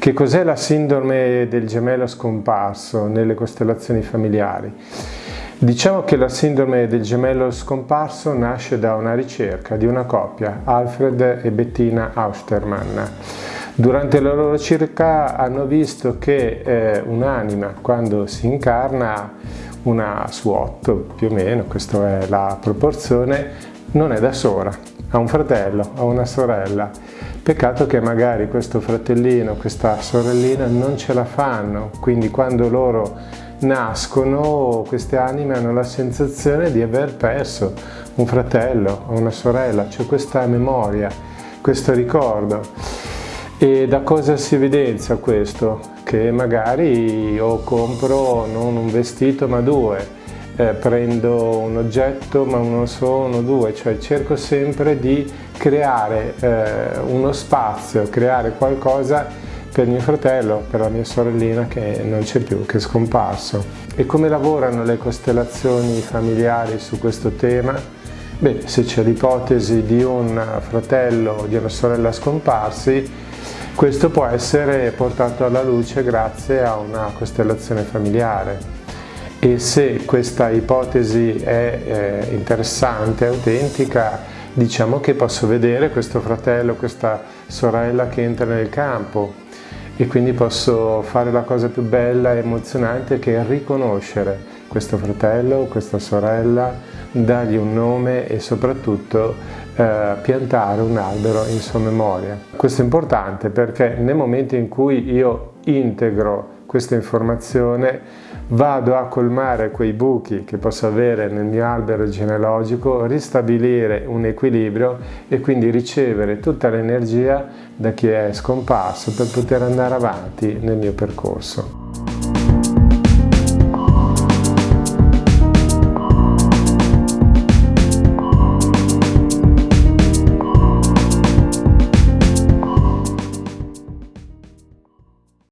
Che cos'è la sindrome del gemello scomparso nelle costellazioni familiari? Diciamo che la sindrome del gemello scomparso nasce da una ricerca di una coppia, Alfred e Bettina Austermann. Durante la loro ricerca hanno visto che eh, un'anima quando si incarna, una otto più o meno, questa è la proporzione, non è da sola, ha un fratello, ha una sorella. Peccato che magari questo fratellino, questa sorellina non ce la fanno, quindi quando loro nascono queste anime hanno la sensazione di aver perso un fratello o una sorella, c'è cioè questa memoria, questo ricordo. E da cosa si evidenzia questo? Che magari io compro non un vestito ma due, eh, prendo un oggetto ma uno solo, due, cioè cerco sempre di creare eh, uno spazio, creare qualcosa per mio fratello, per la mia sorellina che non c'è più, che è scomparso. E come lavorano le costellazioni familiari su questo tema? Beh, se c'è l'ipotesi di un fratello o di una sorella scomparsi, questo può essere portato alla luce grazie a una costellazione familiare. E se questa ipotesi è eh, interessante, autentica, diciamo che posso vedere questo fratello, questa sorella che entra nel campo. E quindi posso fare la cosa più bella e emozionante che è riconoscere questo fratello, questa sorella, dargli un nome e soprattutto eh, piantare un albero in sua memoria. Questo è importante perché nel momento in cui io integro questa informazione vado a colmare quei buchi che posso avere nel mio albero genealogico, ristabilire un equilibrio e quindi ricevere tutta l'energia da chi è scomparso per poter andare avanti nel mio percorso.